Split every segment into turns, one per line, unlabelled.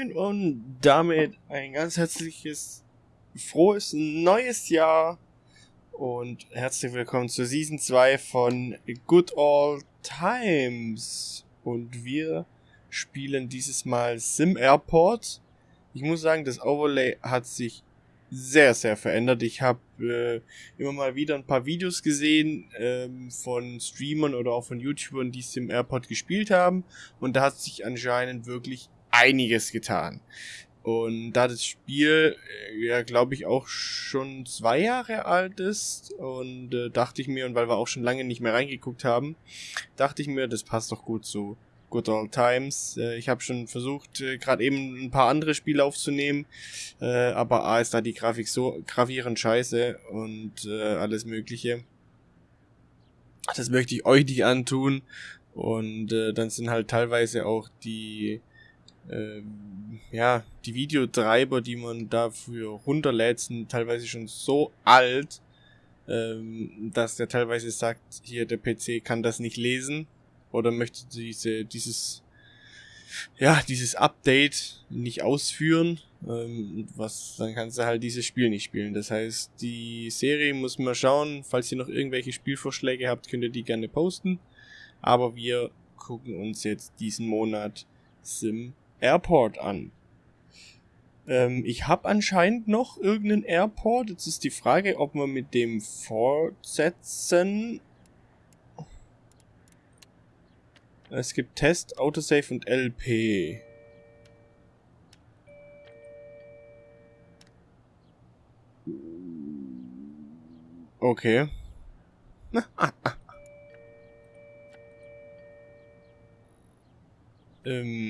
moin und damit ein ganz herzliches, frohes neues Jahr und herzlich willkommen zur Season 2 von Good All Times. Und wir spielen dieses Mal Sim Airport. Ich muss sagen, das Overlay hat sich sehr, sehr verändert. Ich habe äh, immer mal wieder ein paar Videos gesehen ähm, von Streamern oder auch von YouTubern, die Sim Airport gespielt haben. Und da hat sich anscheinend wirklich einiges getan. Und da das Spiel äh, ja, glaube ich, auch schon zwei Jahre alt ist und äh, dachte ich mir, und weil wir auch schon lange nicht mehr reingeguckt haben, dachte ich mir, das passt doch gut zu Good Old Times. Äh, ich habe schon versucht, äh, gerade eben ein paar andere Spiele aufzunehmen, äh, aber A ist da die Grafik so gravierend scheiße und äh, alles Mögliche. Das möchte ich euch nicht antun. Und äh, dann sind halt teilweise auch die ähm, ja, die Videotreiber, die man dafür runterlädt, sind teilweise schon so alt, ähm, dass der teilweise sagt, hier der PC kann das nicht lesen oder möchte diese, dieses, ja, dieses Update nicht ausführen, ähm, was, dann kannst du halt dieses Spiel nicht spielen. Das heißt, die Serie muss man schauen, falls ihr noch irgendwelche Spielvorschläge habt, könnt ihr die gerne posten. Aber wir gucken uns jetzt diesen Monat Sim Airport an. Ähm, ich habe anscheinend noch irgendeinen Airport. Jetzt ist die Frage, ob wir mit dem fortsetzen. Es gibt Test, Autosave und LP. Okay. ähm.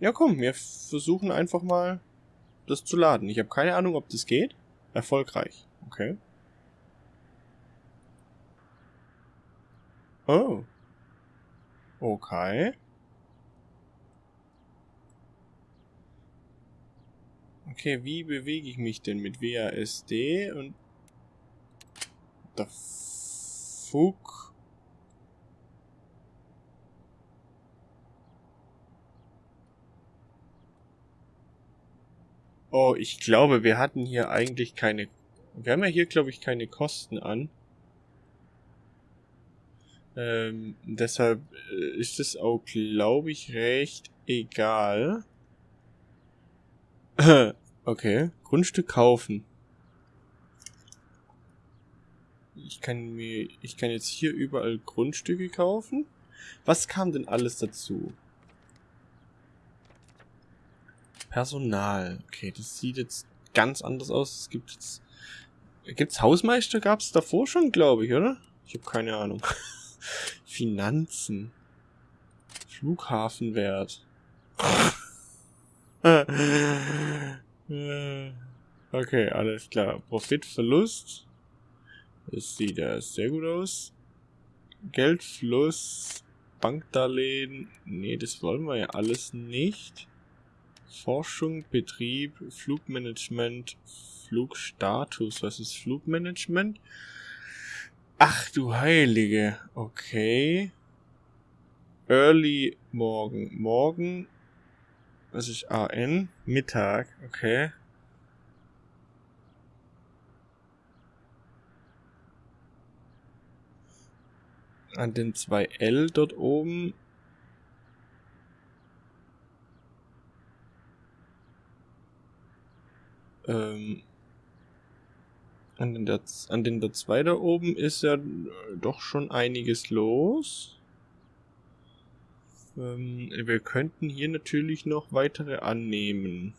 Ja, komm, wir versuchen einfach mal das zu laden. Ich habe keine Ahnung, ob das geht. Erfolgreich. Okay. Oh. Okay. Okay, wie bewege ich mich denn mit WASD und... The fuck? Oh, ich glaube, wir hatten hier eigentlich keine... Wir haben ja hier, glaube ich, keine Kosten an. Ähm, deshalb äh, ist es auch, glaube ich, recht egal. okay, Grundstück kaufen. Ich kann mir, ich kann jetzt hier überall Grundstücke kaufen. Was kam denn alles dazu? Personal. Okay, das sieht jetzt ganz anders aus. Es gibt jetzt... Gibt's Hausmeister? Gab's davor schon, glaube ich, oder? Ich habe keine Ahnung. Finanzen. Flughafenwert. okay, alles klar. Profitverlust. Das sieht ja sehr gut aus. Geldfluss. Bankdarlehen. Nee, das wollen wir ja alles nicht. Forschung, Betrieb, Flugmanagement, Flugstatus. Was ist Flugmanagement? Ach du Heilige. Okay. Early Morgen. Morgen. Was ist AN? Mittag. Okay. An den zwei L dort oben Ähm, an den, der, an den der 2 da oben ist ja doch schon einiges los. Ähm, wir könnten hier natürlich noch weitere annehmen.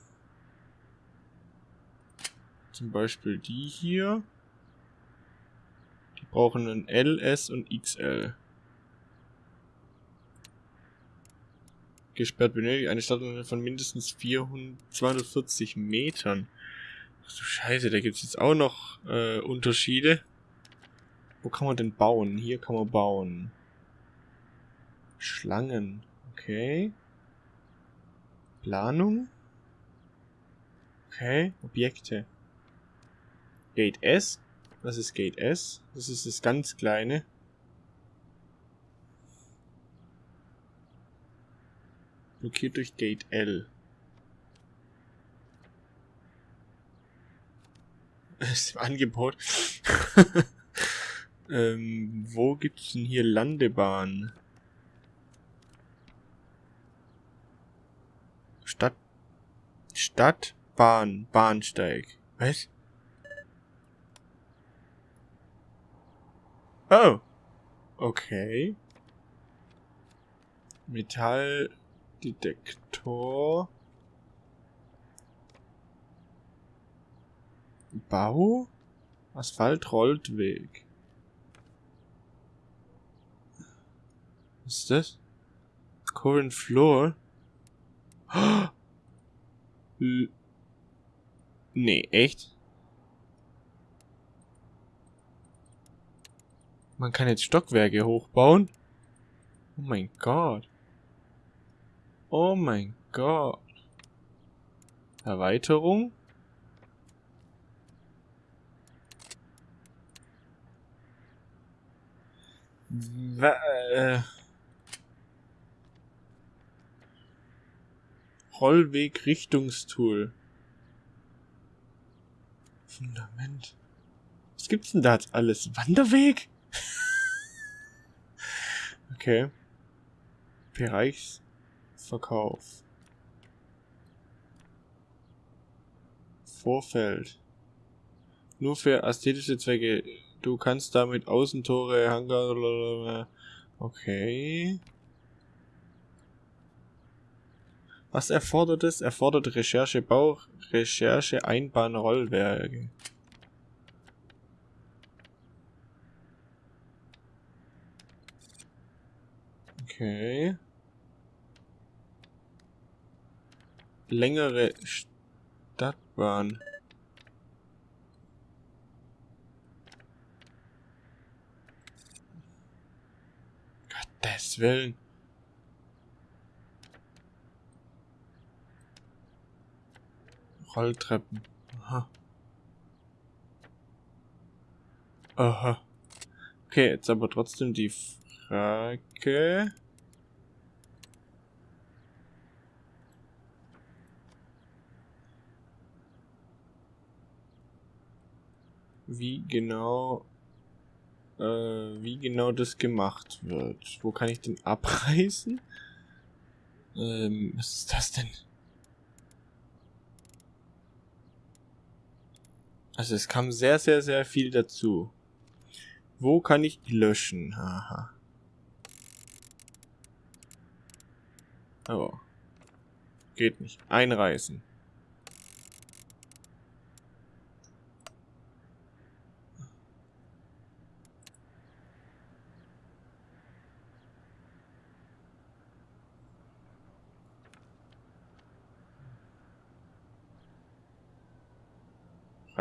Zum Beispiel die hier. Die brauchen ein L, S und XL. Gesperrt benötigt eine Stadt von mindestens 400, 240 Metern. Ach du Scheiße, da gibt es jetzt auch noch äh, Unterschiede. Wo kann man denn bauen? Hier kann man bauen. Schlangen. Okay. Planung. Okay. Objekte. Gate S. Was ist Gate S? Das ist das ganz kleine. Blockiert durch Gate L. ist im Angebot. ähm, wo gibt's denn hier Landebahn? Stadt. Stadtbahn. Bahnsteig. Was? Oh. Okay. Metalldetektor. Bau? Asphalt rollt weg. Was ist das? Current Floor? L nee, echt? Man kann jetzt Stockwerke hochbauen? Oh mein Gott. Oh mein Gott. Erweiterung? Äh Rollweg-Richtungstool. Fundament. Was gibt's denn da jetzt alles? Wanderweg? okay. Bereichsverkauf. Vorfeld. Nur für ästhetische Zwecke. Du kannst damit Außentore, Hangar. Okay. Was erfordert es? Erfordert Recherche Bau, Recherche Einbahnrollwerke. Okay. Längere Stadtbahn. Willen. Rolltreppen. Aha. Aha. Okay, jetzt aber trotzdem die Frage. Wie genau, äh, wie genau das gemacht wird. Wo kann ich den abreißen? Ähm, was ist das denn? Also es kam sehr, sehr, sehr viel dazu. Wo kann ich löschen? Haha. Oh. Geht nicht. Einreißen.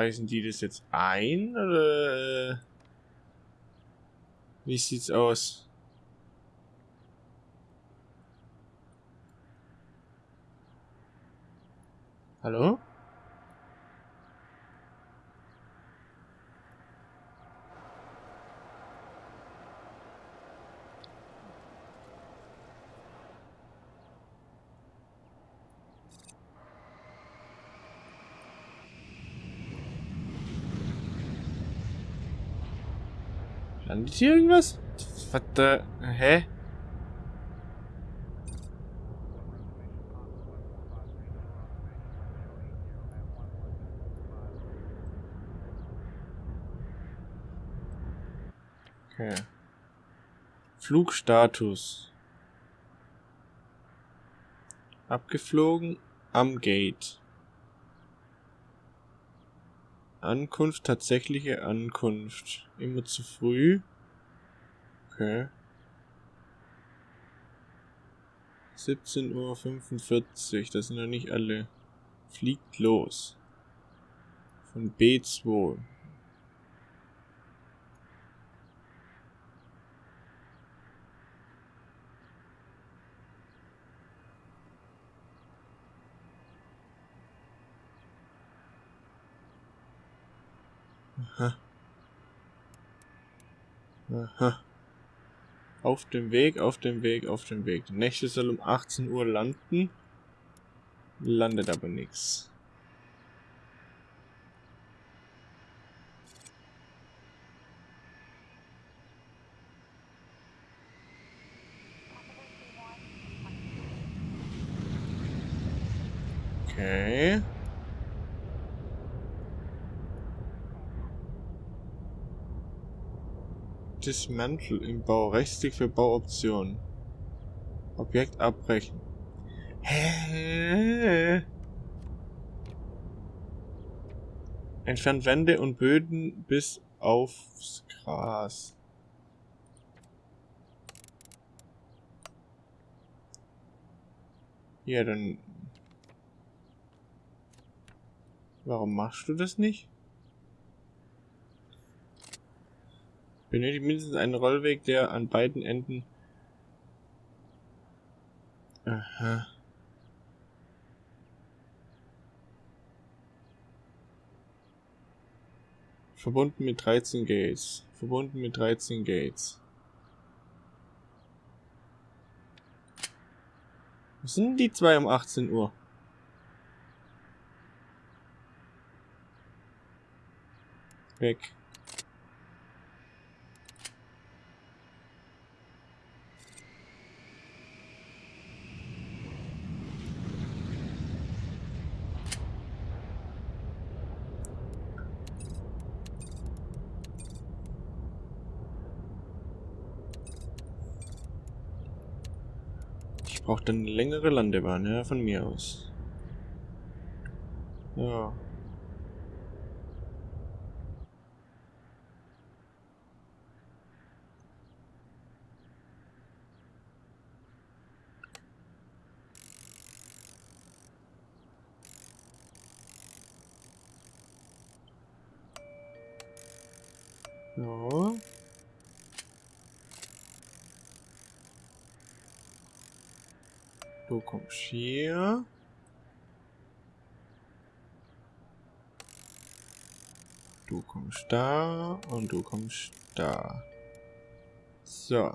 Reißen die das jetzt ein oder äh, wie sieht's aus? Hallo? Landet hier irgendwas? Was da? Hä? Okay. Flugstatus. Abgeflogen am Gate. Ankunft, tatsächliche Ankunft. Immer zu früh. Okay. 17.45 Uhr, das sind noch nicht alle. Fliegt los. Von B2. Auf dem Weg, auf dem Weg, auf dem Weg. Der nächste soll um 18 Uhr landen. Landet aber nichts. Okay. Dismantle im Bau. Rechtsklick für Bauoptionen. Objekt abbrechen. Hä? Entfernt Wände und Böden bis aufs Gras. Ja, dann... Warum machst du das nicht? Benötigt mindestens einen Rollweg, der an beiden Enden... Aha. Verbunden mit 13 Gates. Verbunden mit 13 Gates. Was sind die zwei um 18 Uhr? Weg. Ich brauche dann eine längere Landebahn, ja, von mir aus. Ja. Ja. Du kommst hier. Du kommst da und du kommst da. So.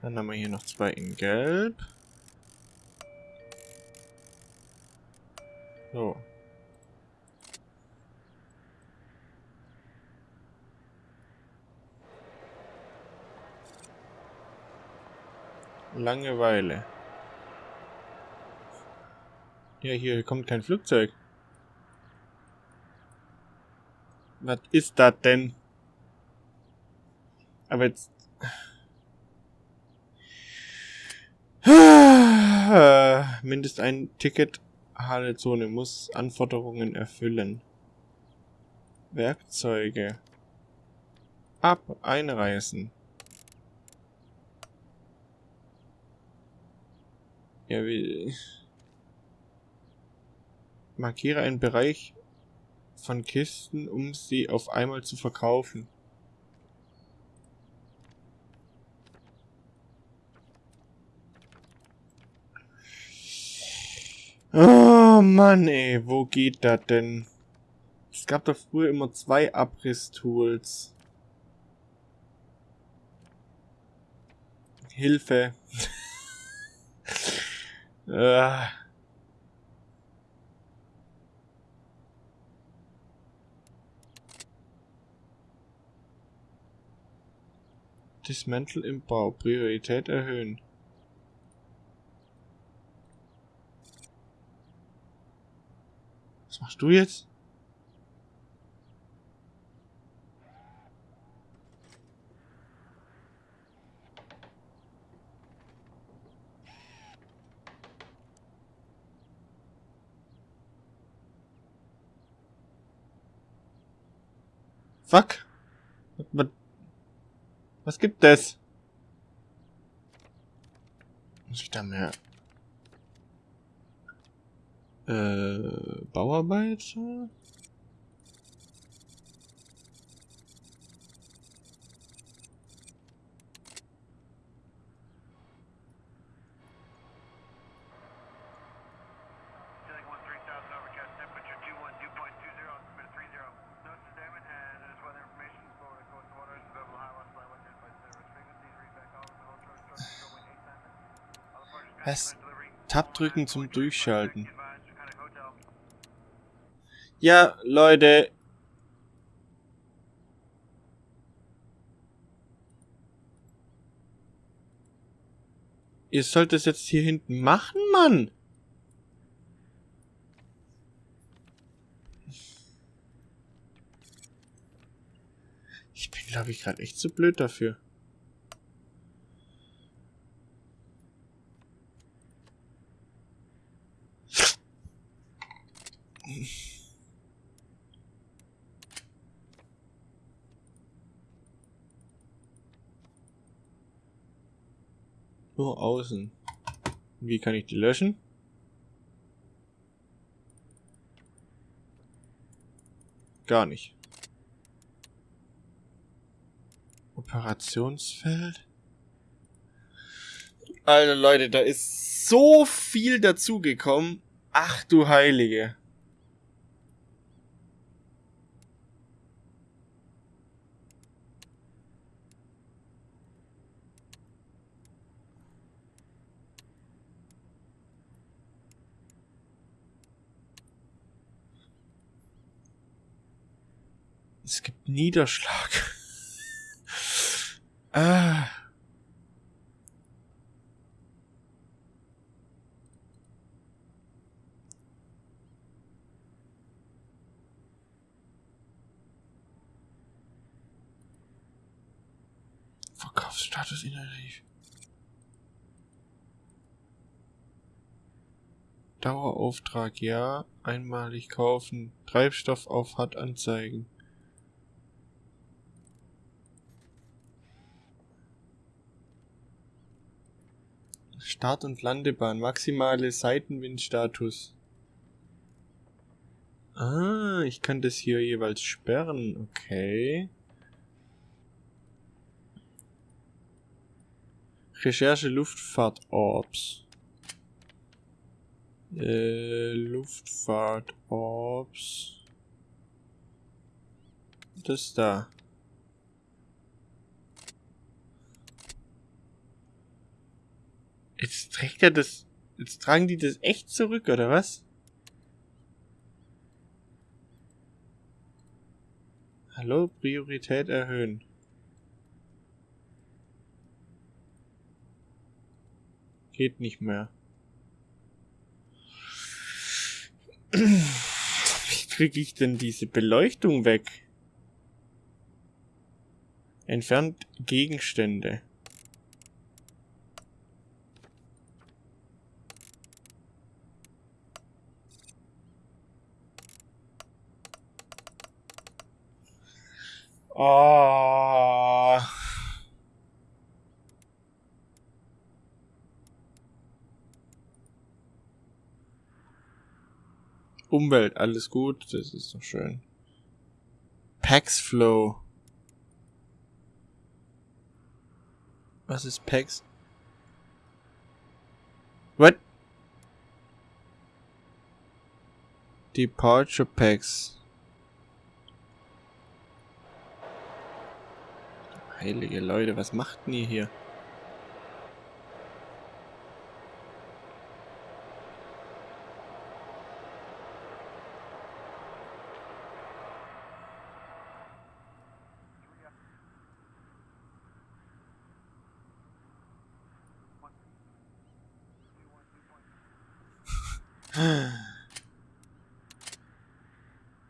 Dann haben wir hier noch zwei in Gelb. So. Langeweile. Ja, hier kommt kein Flugzeug. Was ist das denn? Aber jetzt... Mindest ein Ticket Halezone muss Anforderungen erfüllen. Werkzeuge. Ab einreisen. Ja, wie... Markiere einen Bereich von Kisten, um sie auf einmal zu verkaufen. Oh Mann, ey, wo geht das denn? Es gab doch früher immer zwei Abrisstools. Hilfe. Äh. Dismantle im Bau. Priorität erhöhen. Was machst du jetzt? Fuck. Was, gibt es? Muss ich da mehr äh, Bauarbeiter. Was? Tab drücken zum Durchschalten. Ja, Leute. Ihr sollt es jetzt hier hinten machen, Mann. Ich bin, glaube ich, gerade echt zu blöd dafür. Nur außen. Wie kann ich die löschen? Gar nicht. Operationsfeld. Alter Leute, da ist so viel dazugekommen. Ach du Heilige. Es gibt Niederschlag. ah. Verkaufsstatus inaktiv. Dauerauftrag ja, einmalig kaufen, Treibstoff auf hat anzeigen. Start- und Landebahn. Maximale Seitenwindstatus. Ah, ich kann das hier jeweils sperren. Okay. Recherche Luftfahrt Orbs. Äh, Luftfahrt Orbs. Das da. Jetzt trägt er das. Jetzt tragen die das echt zurück, oder was? Hallo, Priorität erhöhen. Geht nicht mehr. Wie kriege ich denn diese Beleuchtung weg? Entfernt Gegenstände. Oh. Umwelt, alles gut, das ist doch schön. Pax Flow. Was ist Pax? What? Departure Packs. Heilige Leute, was macht denn ihr hier?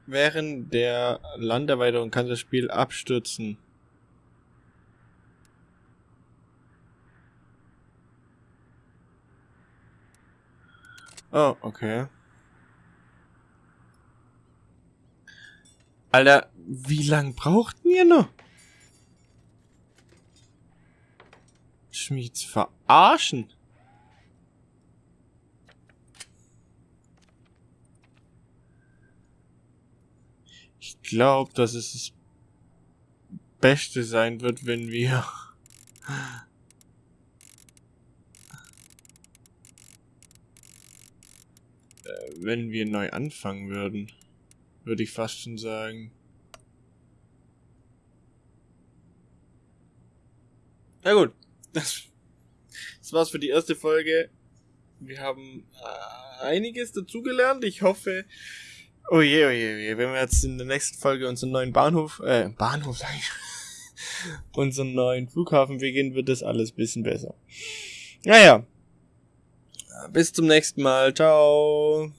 Während der Landerweiterung kann das Spiel abstürzen. Oh, okay. Alter, wie lang brauchten ihr noch? Jetzt verarschen. Ich glaube, dass es das Beste sein wird, wenn wir wenn wir neu anfangen würden. Würde ich fast schon sagen. Na gut. Das, das war's für die erste Folge. wir haben äh, einiges dazugelernt. Ich hoffe, oh je, oh je, oh je, wenn wir jetzt in der nächsten Folge unseren neuen Bahnhof, äh, Bahnhof sag ich, unseren neuen Flughafen beginnen, wird das alles bisschen besser. Naja, bis zum nächsten Mal. Ciao.